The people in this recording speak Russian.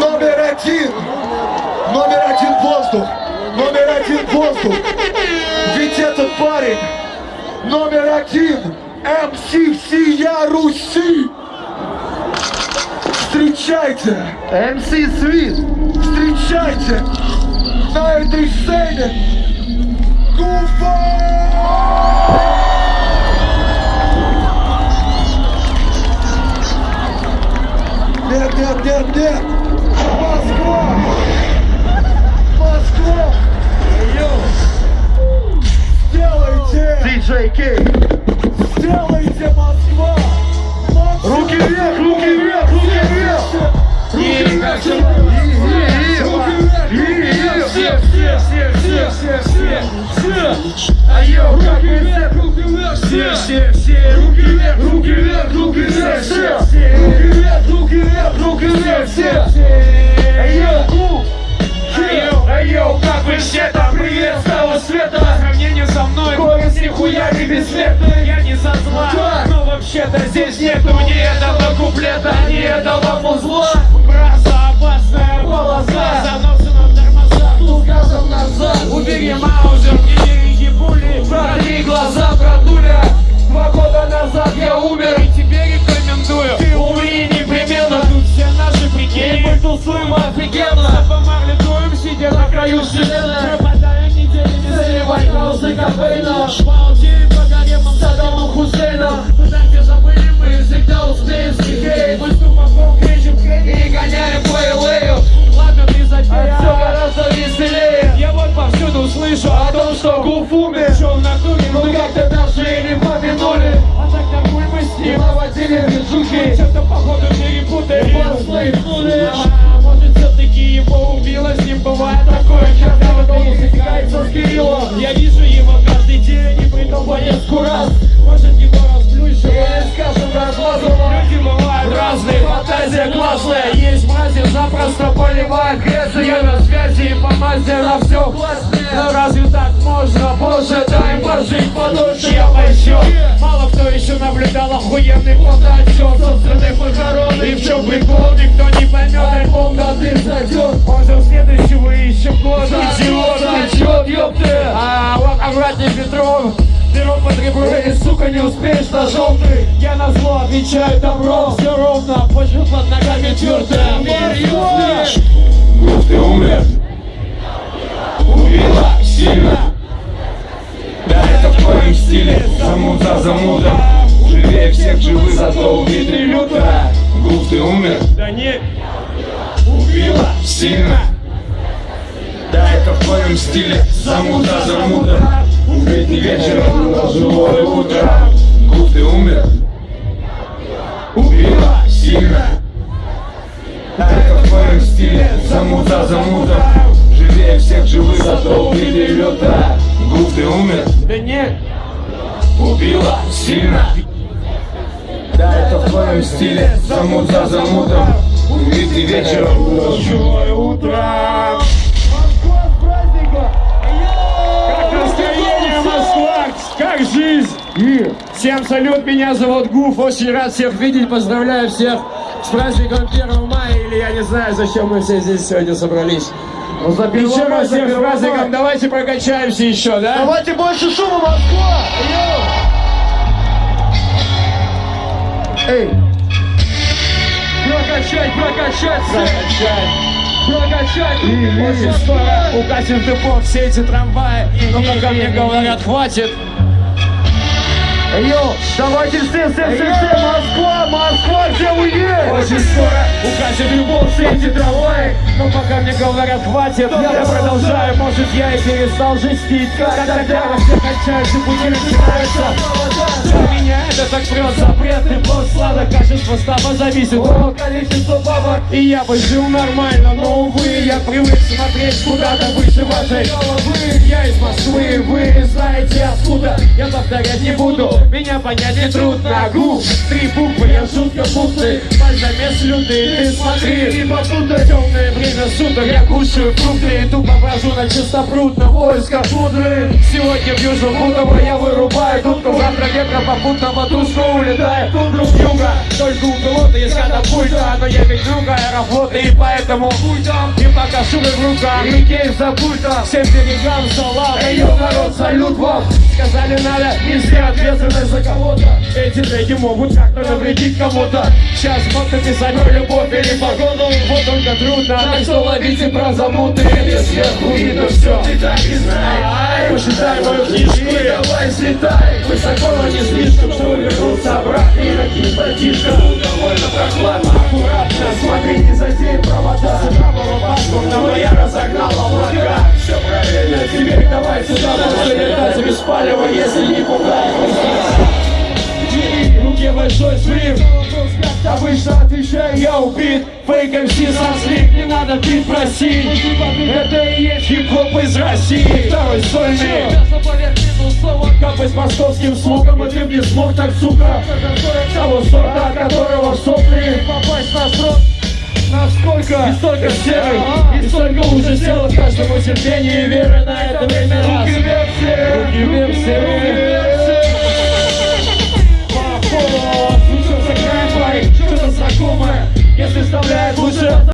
Номер один. Номер один воздух. Номер один воздух. Ведь этот парень номер один. МС всея Руси. Встречайте. МС Свит. Встречайте на этой сцене Гуфа! Сделайте! Кей. Сделайте Москва! Москва! Руки вверх, руки вверх, руки вверх. Руки вверх! Все, все, все, все, все, все, все. Айо, как вы все, все, все, все, руки вверх, руки вверх, руки вверх, все, руки вверх, руки вверх, руки вверх, все, бессмертный Я не со зла, но вообще-то здесь нету ни этого куплета, ни этого музла Браса, опасная полоса, заносы на тормозах, тут газом назад Убери маузер, не береги пули, протри глаза, братуля. Два года назад я умер. И тебе рекомендую. Ты умри непременно, тут все наши прикинь Мы тусуем офигенно Помарлитуем, сидя на краю вселенной Пропадаем неделями, заливай хаосы кофейна Балдеем походу перепутали Подслейпнули А может все-таки его убило С ним бывает такое, когда он дом затекается с Кириллом Я вижу его каждый день и при том по несколько раз Может его расплющило или скажем размазало Люди бывают разные, фантазия классная Есть мрази, запросто поливают грязью Я на связи и по мазе на все Но разве так можно? Боже, пожить подольше я пойду Мало кто еще наблюдал охуенный фотоотчет Собственных похорон И в чем прикол, никто не поймет Альбом да ты зайдет Может следующего еще года Идиот, отчет, ёпты! А вот аккуратней Петров. Беру под ребро и, сука, не успеешь на желтый Я на зло отвечаю добро Все ровно, почву под ногами твердая Москва! Гуф, ты умер! Убила сильно твоем стиле Замут за замутом Живее всех живых, зато убитый люто Гуф, ты умер? Да не, Убила? Сильно? Да, это в твоем стиле. Замут за замутом Убитый вечером, но живое утро. Гуф, ты умер? Убила? Сильно? Да, это в твоем стиле. Замут за замутом Живее всех живых, зато Убила сильно. Да, это в твоем стиле. Замут за замутом. Убитый вечером. Но Живое утро. Москва с праздником! Как настроение, Москва? Как жизнь? Всем салют, меня зовут Гуф, очень рад всех видеть, поздравляю всех с праздником 1 мая, или я не знаю, зачем мы все здесь сегодня собрались. Еще раз всех с праздником, давайте прокачаемся еще, да? Давайте больше шума, Москва! Эй! Прокачать, прокачать, прокачать! Прокачать! Очень скоро укатим в депо все эти трамваи, но пока мне говорят, хватит! Йо, давайте все, все, все, все, Москва, Москва, где вы есть? Очень скоро укатит любовь все эти трамваи, но пока мне говорят, хватит, я продолжаю, может я и перестал жестить, как тогда все кончаются, пути начинаются. Для меня это так прет запрет, и плод сладок, качество стаба зависит от количества бабок. И я бы жил нормально, но увы, я привык смотреть куда-то выше вашей головы. Я из Москвы, вы знаете откуда, я повторять не буду, меня понять не трудно. Гуф, три буквы, я жутко путный, замес лютый, ты смотри, и попутно темное время суток, я кушаю фрукты и тупо брожу на чистопрудно в поисках пудры. Сегодня в Южном Бутово я вырубаю тутку, завтра ветра попутно в тундру с юга. Только у пилота есть катапульта, но я ведь другая работа. И поэтому и пока шубы в руках И кейс за пультом салам Эй, народ, салют вам. Сказали надо нести ответственность за кого-то. Эти треки могут как-то навредить кому-то. Сейчас вот написать про любовь или погоду. Вот только трудно Так что ловите про замуты. Это сверху видно все Ты так и знай Посчитай мою книжку и давай слетай. Высоко, но не слишком, чтобы вернуться обратно. И накинь братишка Довольно прохладно, аккуратно Не задей провода. Правого паспорта, но я разогнал облака. Все правильно, теперь давай сюда Можно летать без палева, если не пугай в руке большой свип Обычно отвечаю, я убит. Фейк МС слик, не надо бит просить. Это и есть хип-хоп из России. Второй сольный. С московским слогом И ты б не смог так, сука. Того сорта, от которого в сопли. Попасть на срок Насколько? И столько серых, и столько уже сел в каждому терпении и веры на это время раз. Руки вверх все, руки вверх все. Поход, что-то знакомое, если вставляет лучше